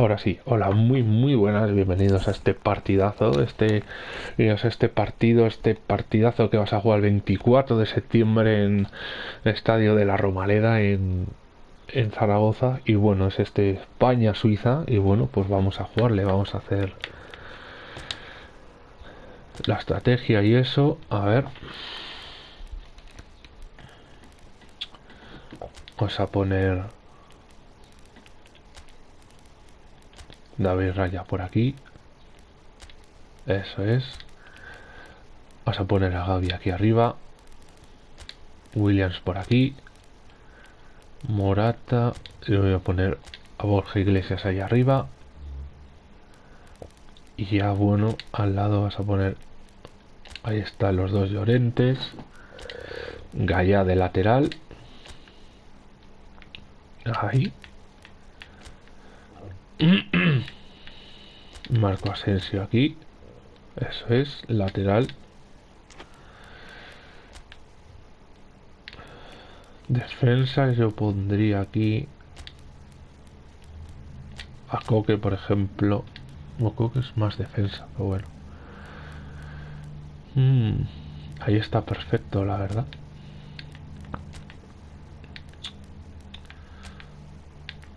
Ahora sí, hola, muy bienvenidos a este partidazo, este, este partido, este partidazo que vas a jugar el 24 de septiembre en el Estadio de la Romaleda en, en Zaragoza y bueno, es este España-Suiza y bueno, pues vamos a jugarle, vamos a hacer la estrategia y eso, a ver. Vamos a poner David Raya por aquí. Eso es. Vamos a poner a Gaby aquí arriba. Williams por aquí. Morata. Y voy a poner a Borja Iglesias ahí arriba. Y ya bueno, al lado vas a poner... Ahí están los dos Llorentes. Gaya de lateral. Ahí. Marco Asensio aquí. Eso es, lateral. Defensa, yo pondría aquí a Coque, por ejemplo. No, Coque es más defensa, pero bueno. Mm, ahí está perfecto, la verdad.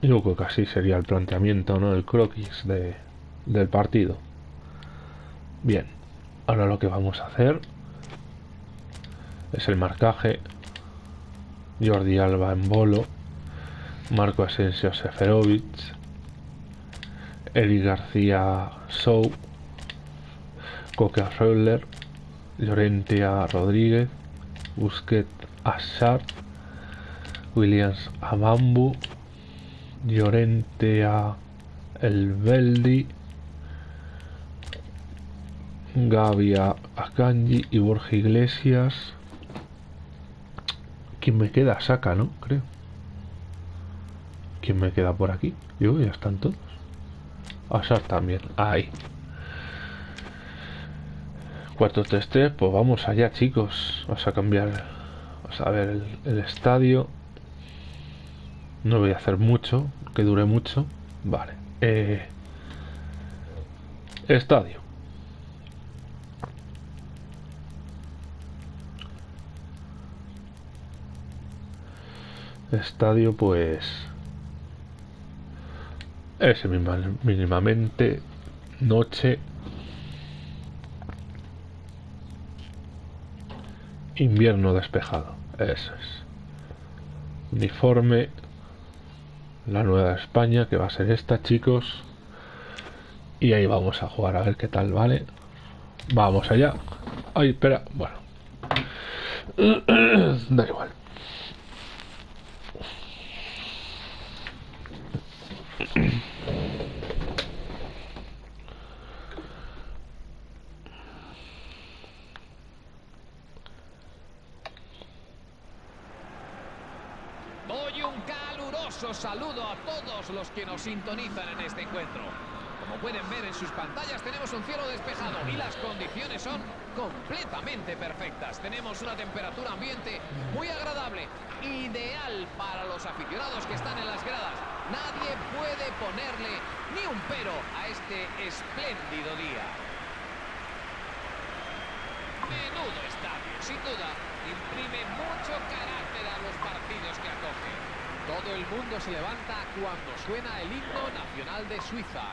Yo creo que así sería el planteamiento, ¿no? El croquis de, del partido. Bien, ahora lo que vamos a hacer es el marcaje. Jordi Alba en bolo. Marco Asensio Seferovic. Eric García Sou. Coca Reuler. Llorentia Rodríguez. Busquet Assar. Williams Amambu. Llorentea El Beldi. Gavia Akanji y Borja Iglesias. ¿Quién me queda? Saca, ¿no? Creo. ¿Quién me queda por aquí? Yo, ya están todos. Asar también. Ahí. 4-3-3, pues vamos allá, chicos. Vamos a cambiar. Vamos a ver el, el estadio. No voy a hacer mucho, que dure mucho. Vale. Eh, estadio. Estadio pues es mínimamente noche invierno despejado eso es. Uniforme la nueva España que va a ser esta chicos. Y ahí vamos a jugar a ver qué tal vale vamos allá. Ay espera bueno. Da igual saludo a todos los que nos sintonizan en este encuentro. Como pueden ver en sus pantallas tenemos un cielo despejado y las condiciones son completamente perfectas. Tenemos una temperatura ambiente muy agradable, ideal para los aficionados que están en las gradas. Nadie puede ponerle ni un pero a este espléndido día. Menudo estadio, sin duda, imprime mucho carácter a los partidos que acoge. Todo el mundo se levanta cuando suena el himno nacional de Suiza.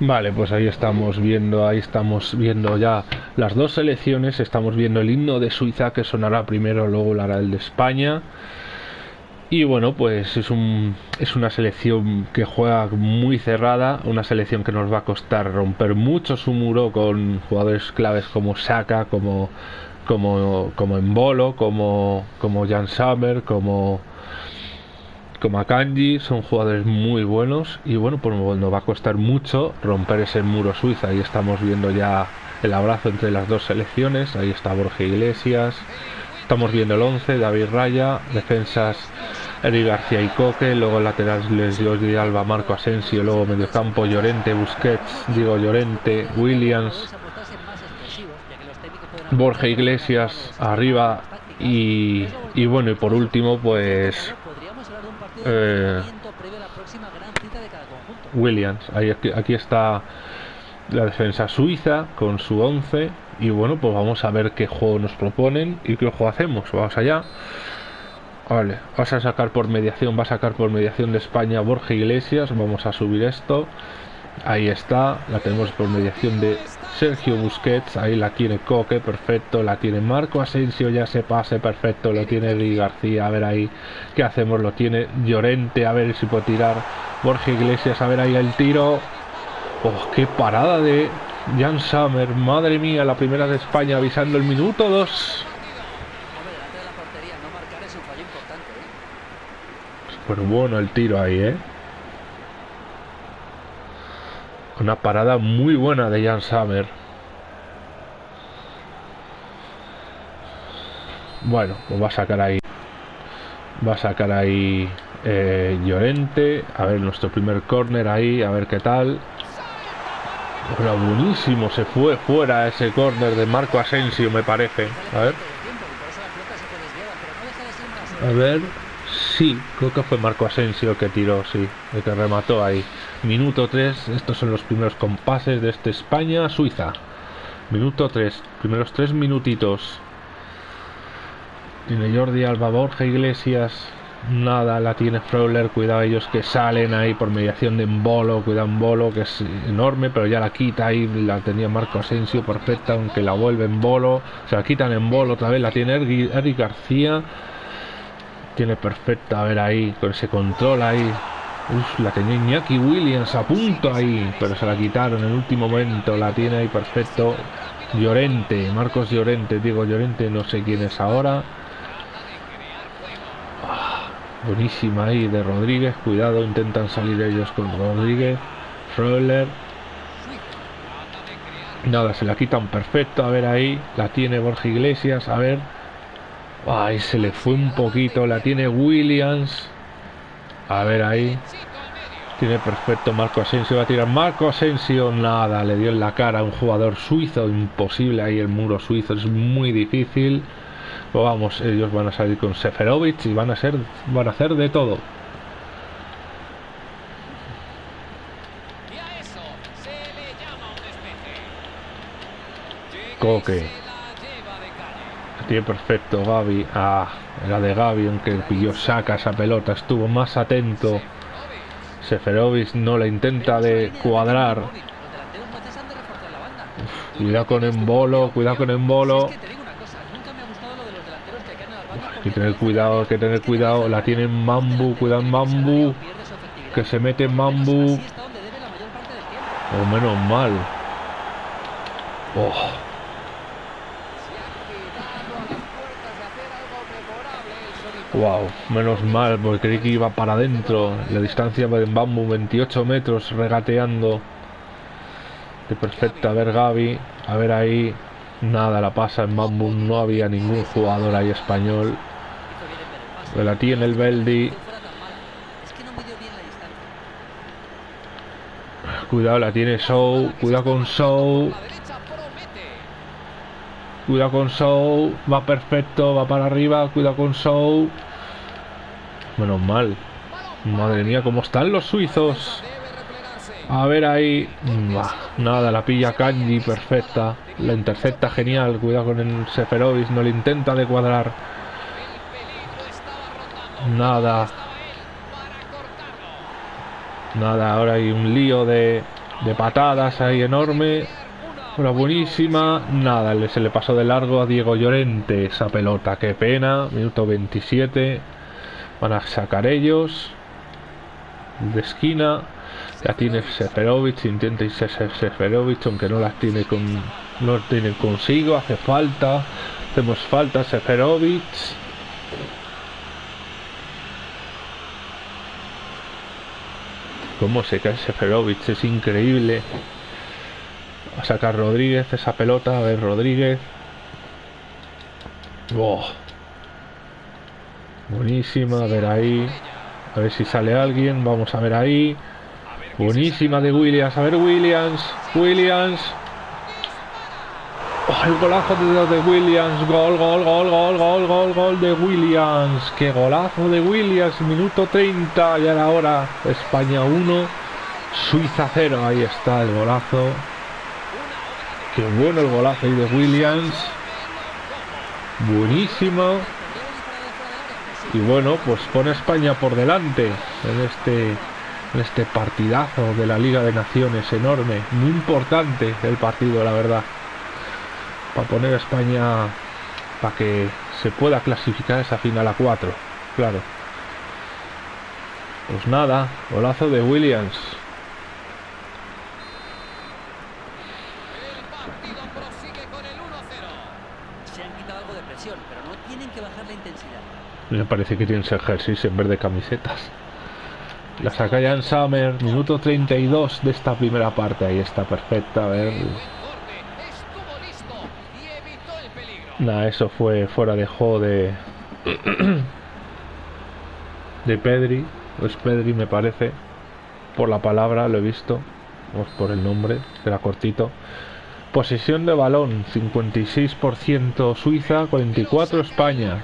Vale, pues ahí estamos viendo, ahí estamos viendo ya las dos selecciones, estamos viendo el himno de Suiza que sonará primero, luego lo hará el de España. Y bueno, pues es, un, es una selección que juega muy cerrada, una selección que nos va a costar romper mucho su muro con jugadores claves como Saka, como como, como en Bolo, como, como Jan Summer, como, como Akanji, son jugadores muy buenos y bueno, pues nos va a costar mucho romper ese muro Suiza. Ahí estamos viendo ya el abrazo entre las dos selecciones, ahí está Borja Iglesias, estamos viendo el 11, David Raya, defensas Eric García y Coque, luego laterales Jordi Alba, Marco Asensio, luego mediocampo Llorente, Busquets, Diego Llorente, Williams, Borja Iglesias arriba y, y bueno, y por último pues eh, Williams, ahí, aquí, aquí está la defensa suiza con su 11 y bueno pues vamos a ver qué juego nos proponen y qué juego hacemos. Vamos allá vale vas a sacar por mediación va a sacar por mediación de España Borja Iglesias vamos a subir esto ahí está la tenemos por mediación de Sergio Busquets ahí la tiene Coque perfecto la tiene Marco Asensio ya se pase perfecto lo tiene Ri García a ver ahí qué hacemos lo tiene Llorente a ver si puede tirar Borja Iglesias a ver ahí el tiro Oh, qué parada de Jan Summer. Madre mía, la primera de España avisando el minuto 2. Súper bueno el tiro ahí, ¿eh? Una parada muy buena de Jan Summer. Bueno, pues va a sacar ahí. Va a sacar ahí eh, Llorente. A ver, nuestro primer corner ahí. A ver qué tal. Era buenísimo, se fue fuera ese córner de Marco Asensio, me parece. A ver. A ver. Sí, creo que fue Marco Asensio que tiró, sí, el que remató ahí. Minuto 3, estos son los primeros compases de este España-Suiza. Minuto 3, primeros 3 minutitos. Tiene Jordi Alba, Borja Iglesias, Nada, la tiene Frowler, cuidado ellos que salen ahí por mediación de Embolo, cuidado Embolo que es enorme, pero ya la quita ahí, la tenía Marco Asensio perfecta, aunque la vuelve en bolo, se la quitan en bolo otra vez, la tiene Eric García, tiene perfecta, a ver ahí, con ese control ahí, Uf, la tenía Iñaki Williams a punto ahí, pero se la quitaron en el último momento, la tiene ahí perfecto, Llorente, Marcos Llorente, digo Llorente, no sé quién es ahora, Buenísima ahí de Rodríguez. Cuidado, intentan salir ellos con Rodríguez. Roller. Nada, se la quitan perfecto. A ver ahí. La tiene Borja Iglesias. A ver. Ay, se le fue un poquito. La tiene Williams. A ver ahí. Tiene perfecto Marco Asensio. Va a tirar Marco Asensio. Nada, le dio en la cara a un jugador suizo. Imposible ahí el muro suizo. Es muy difícil. Pues vamos, ellos van a salir con Seferovic y van a ser van a hacer de todo. Coque. Tiene perfecto Gaby. Ah, era de Gaby, aunque pilló saca esa pelota. Estuvo más atento. Seferovic no la intenta de cuadrar. cuidado con Embolo, cuidado con Embolo. Hay que tener cuidado, hay que tener cuidado. La tiene Mambu, cuidado Mambu. Que se mete Mambu. O menos mal. Oh. Wow, menos mal, porque creí que iba para adentro. La distancia de Mambu 28 metros regateando. De perfecta, a ver Gaby, a ver ahí. Nada, la pasa en Mambu, no había ningún jugador ahí español. La tiene el Beldi. Cuidado, la tiene Show. Cuidado con Show. Cuidado con Show. Va perfecto, va para arriba. Cuidado con Show. Menos mal. Madre mía, cómo están los suizos. A ver ahí. nada, la pilla Kanji, perfecta. La intercepta genial. Cuidado con el Seferovic. No le intenta de cuadrar. Nada. Nada, ahora hay un lío de, de patadas ahí enorme. Una buenísima. Nada, se le pasó de largo a Diego Llorente esa pelota. Qué pena. Minuto 27. Van a sacar ellos. De esquina. Ya tiene Seferovic. Intenta irse Seferovic, aunque no las tiene con. No tiene consigo. Hace falta. Hacemos falta Seferovic. Cómo se cae Seferovic, es increíble. Sacar Rodríguez esa pelota, a ver Rodríguez. Oh. Buenísima, a ver ahí. A ver si sale alguien, vamos a ver ahí. Buenísima de Williams, a ver Williams, Williams. Oh, el golazo de, de Williams, gol, gol, gol, gol, gol, gol, gol de Williams. Qué golazo de Williams, minuto 30, ya era hora. España 1, Suiza 0, ahí está el golazo. Qué bueno el golazo ahí de Williams. Buenísimo. Y bueno, pues pone España por delante en este, en este partidazo de la Liga de Naciones enorme. Muy importante el partido, la verdad para poner a España para que se pueda clasificar esa final a 4 claro pues nada golazo de Williams Se han quitado algo de presión, pero no tienen que bajar la intensidad. Me parece que tienen ejercicio en vez de camisetas la saca Jan Summer minuto 32 de esta primera parte ahí está perfecta a ver Nah, eso fue fuera de juego de. de Pedri. Es Pedri, me parece. Por la palabra, lo he visto. O por el nombre, era cortito. Posesión de balón: 56% Suiza, 44% España.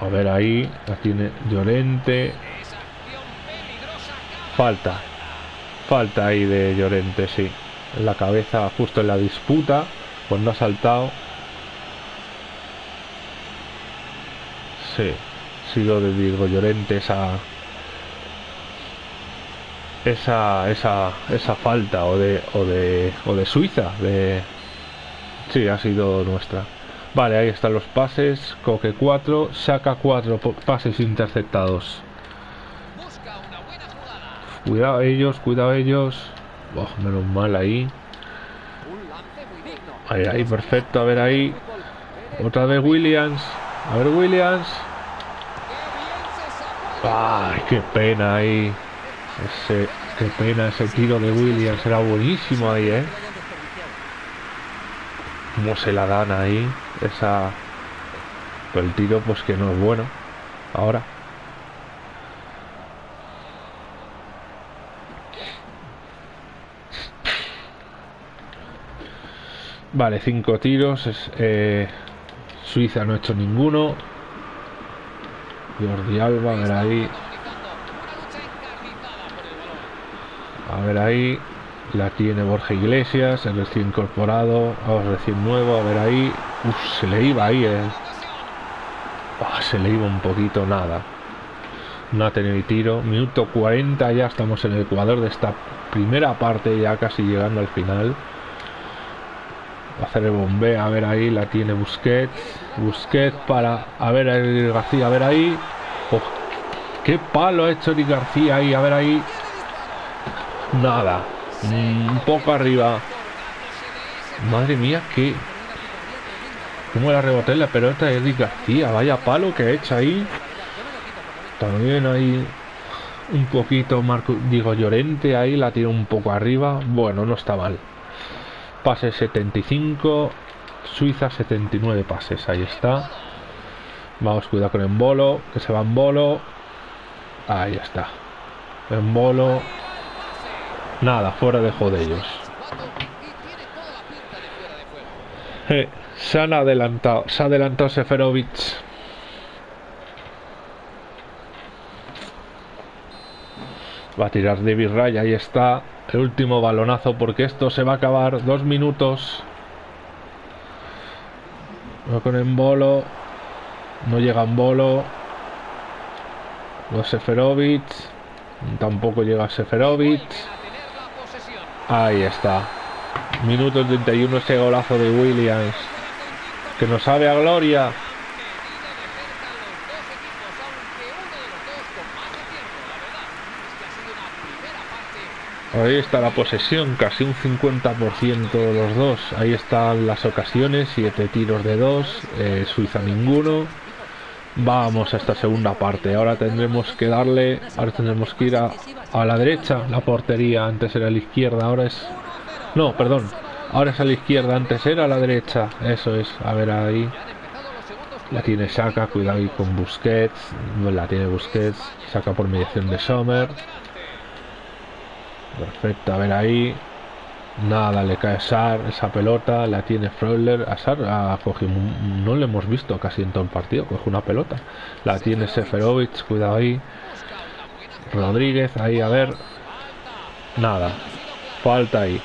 A ver ahí, la tiene Llorente. Falta. Falta ahí de Llorente, sí. La cabeza, justo en la disputa, cuando ha saltado. Sí, sido de Diego Llorente esa esa esa esa falta o de o de o de Suiza de sí ha sido nuestra vale ahí están los pases coque 4 saca 4 pases interceptados Cuidado ellos, cuidado ellos. Menos mal ahí. Ahí, ahí, perfecto. A ver ahí. Otra vez Williams. A ver Williams. Ay, qué pena ahí. Qué pena ese tiro de Williams. Era buenísimo ahí, ¿eh? Cómo se la dan ahí. Esa... El tiro pues que no es bueno. Ahora. Vale, cinco tiros. Eh, Suiza no ha hecho ninguno. Jordi Alba, a ver ahí. A ver ahí. La tiene Borja Iglesias, el recién incorporado. Ahora recién nuevo, a ver ahí. Uf, se le iba ahí, eh. Oh, se le iba un poquito, nada. No ha tenido tiro. Minuto 40, ya estamos en el Ecuador de esta primera parte, ya casi llegando al final hacer el bombeo, a ver ahí, la tiene Busquets. Busquets para, a ver el García, a ver ahí. Oh, qué palo ha hecho Eric García ahí, a ver ahí. Nada, un poco arriba. Madre mía, que... Como la reboté la pelota de Eric García, vaya palo que ha hecho ahí. También ahí un poquito Marco, digo Llorente ahí la tira un poco arriba. Bueno, no está mal. Pase 75. Suiza 79 pases. Ahí está. Vamos, cuidado con el bolo. Que se va en bolo. Ahí está. En bolo. Nada, fuera de juego ellos. Eh, se han adelantado. Se ha adelantado Seferovic. Va a tirar David Ray. Ahí está. El último balonazo porque esto se va a acabar. Dos minutos. Va con el bolo. No llega en bolo. Los Seferovic. Tampoco llega Seferovic. Ahí está. Minuto 31 ese golazo de Williams. Que nos sabe a gloria. Ahí está la posesión, casi un 50% de los dos. Ahí están las ocasiones, 7 tiros de 2, eh, Suiza ninguno. Vamos a esta segunda parte. Ahora tendremos que darle. Ahora tendremos que ir a, a la derecha. La portería antes era a la izquierda. Ahora es. No, perdón. Ahora es a la izquierda. Antes era a la derecha. Eso es. A ver ahí. La tiene Saka. Cuidado ahí con Busquets. La tiene Busquets. Saca por mediación de Sommer. Perfecto. A ver ahí. Nada, le cae Sar, esa pelota, la tiene Freuler. A Sar ha cogido, no le hemos visto casi en todo el partido, coge una pelota. La tiene Seferovic, cuidado ahí. Rodríguez, ahí a ver. Nada, falta ahí.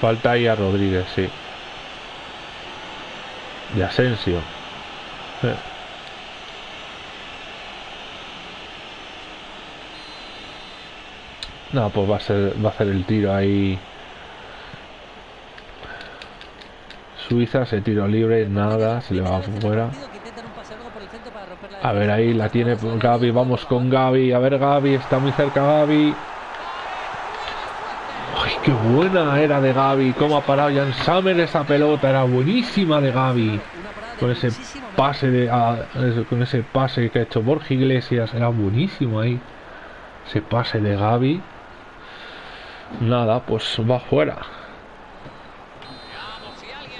Falta ahí a Rodríguez, sí. Y Asensio. No, pues va a ser, va a hacer el tiro ahí. Suiza, se tiro libre, nada, se le va afuera. A ver, ahí la tiene Gaby, vamos con Gaby. A ver, Gaby, está muy cerca Gaby. ¡Ay, qué buena era de Gaby! ¿Cómo ha parado Jan Summer esa pelota? Era buenísima de Gaby. Con ese pase de, con ese pase que ha hecho Borja Iglesias, era buenísimo ahí. Ese pase de Gaby. Nada, pues va fuera.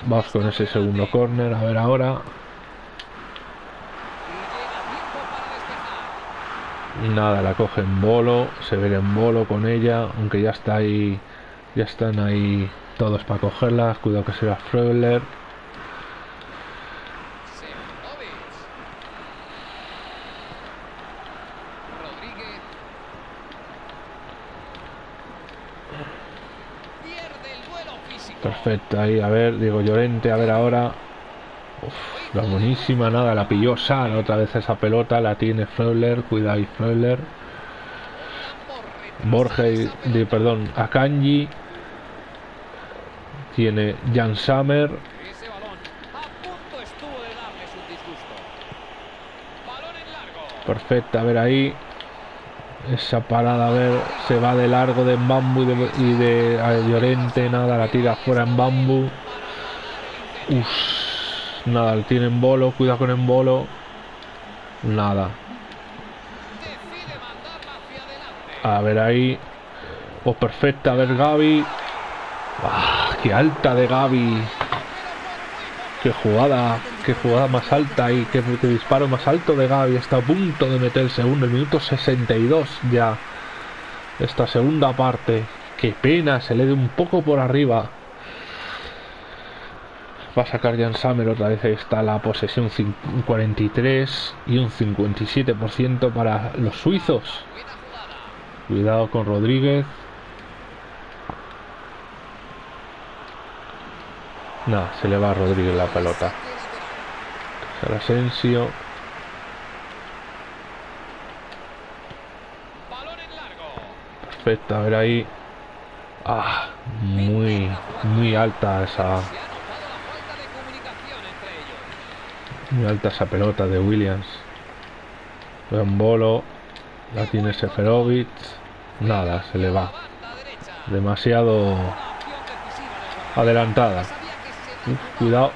Vamos con ese segundo corner. A ver ahora. Nada, la coge en bolo. Se ve en bolo con ella. Aunque ya está ahí. Ya están ahí todos para cogerla. Cuidado que sea Freuler. Perfecto, ahí, a ver, digo Llorente, a ver ahora. Uf, la buenísima, nada, la pilló Sal otra vez esa pelota, la tiene Freuler, cuidado Freuler. Borges, de, perdón, Akanji. Tiene Jan Summer. Perfecto, a ver ahí. Esa parada, a ver, se va de largo de Bambu y de, Llorente, nada, la tira fuera en Bambu. Nada, tiene en bolo, cuidado con en bolo. Nada. A ver ahí. Pues perfecta, a ver Gaby. ¡Ah, ¡Qué alta de Gaby! ¡Qué jugada! ¡Qué jugada más alta y qué, disparo más alto de Gaby! Está a punto de meter el segundo, el minuto 62 ya. Esta segunda parte. ¡Qué pena! Se le dé un poco por arriba. Va a sacar Jan Summer otra vez. Está la posesión 43 y un 57% para los suizos. Cuidado con Rodríguez. No, se le va a Rodríguez la pelota. El Asensio. Perfecto, a ver ahí. Ah, muy, muy alta esa. Muy alta esa pelota de Williams. Buen bolo. La tiene Seferovic. Nada, se le va. Demasiado adelantada cuidado.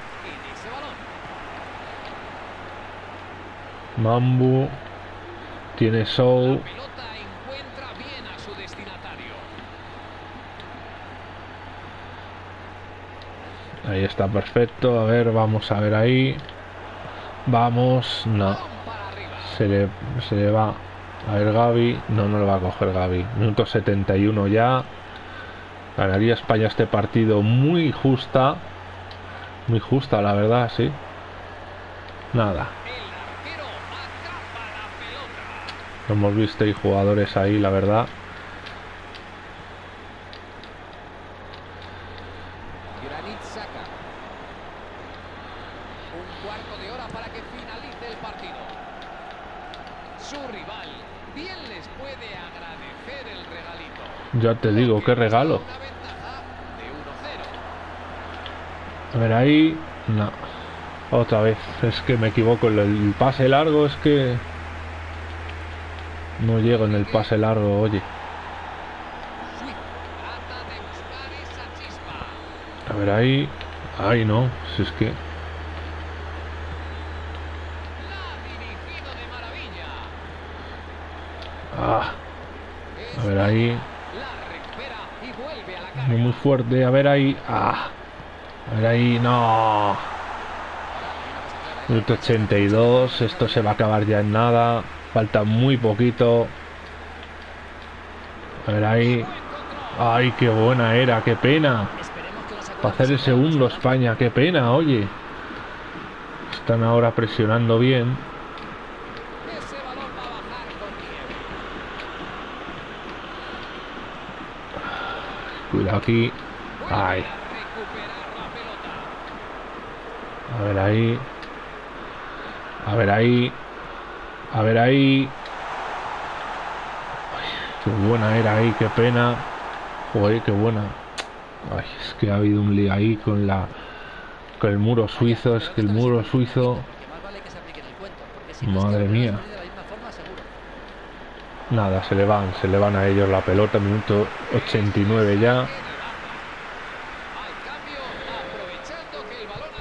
Mambu. Tiene Soul. Ahí está perfecto. A ver, vamos a ver ahí. Vamos. No. Se le, se le va. A ver Gaby. No, no lo va a coger Gaby. Minuto 71 ya. Ganaría España este partido muy justa. Muy justa, la verdad, sí. Nada. Hemos visto hay jugadores ahí, la verdad. Un cuarto de hora para que finalice el partido. Su rival bien les puede agradecer el regalito. Ya te digo, qué regalo. A ver ahí. No. Otra vez. Es que me equivoco. El pase largo es que... No llego en el pase largo, oye. A ver ahí. Ay, no, si es que... La ha dirigido de maravilla. Ah, a ver ahí. La recupera y vuelve a la No carga. muy fuerte, a ver ahí. Ah, a ver ahí, no. Minuto 82, esto se va a acabar ya en nada. Falta muy poquito. A ver ahí. Ay, qué buena era, qué pena. Para hacer el segundo España, qué pena, oye. Están ahora presionando bien. Ese balón va a bajar con nieve. Cuidado aquí. Ay, a ver ahí. A ver ahí. A ver ahí. Ay, qué buena era ahí, qué pena. Joder, qué buena. Ay, es que ha habido un lío ahí con la con el muro suizo, es que el muro suizo, Que más nada, se le van, se le van a ellos la pelota, minuto 89 ya.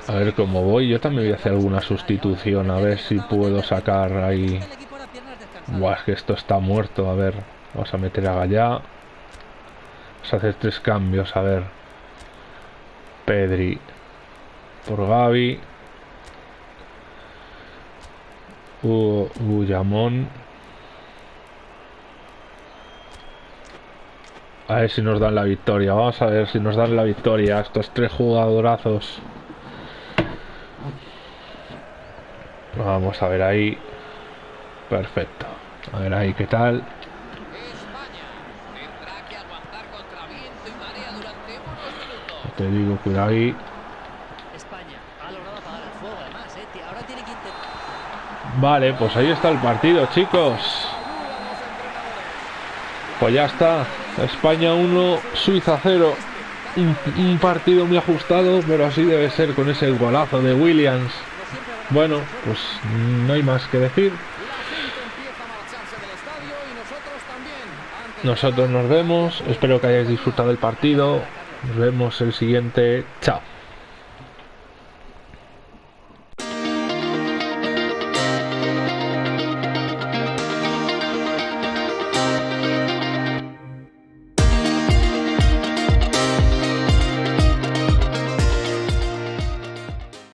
A ver cómo voy, yo también voy a hacer alguna sustitución, a ver si puedo sacar ahí. Buah, es que esto está muerto. A ver, vamos a meter a Gallá. Vamos a hacer tres cambios. A ver, Pedri por Gaby. U Uyamón. A ver si nos dan la victoria. Vamos a ver si nos dan la victoria. Estos tres jugadorazos. Vamos a ver ahí. Perfecto. A ver ahí qué tal. Te digo, cuidado ahí. Vale, pues ahí está el partido, chicos. Pues ya está. España 1, Suiza 0. Un, un partido muy ajustado, pero así debe ser con ese golazo de Williams. Bueno, pues no hay más que decir. Nosotros nos vemos. Espero que hayáis disfrutado del partido. Nos vemos el siguiente. Chao.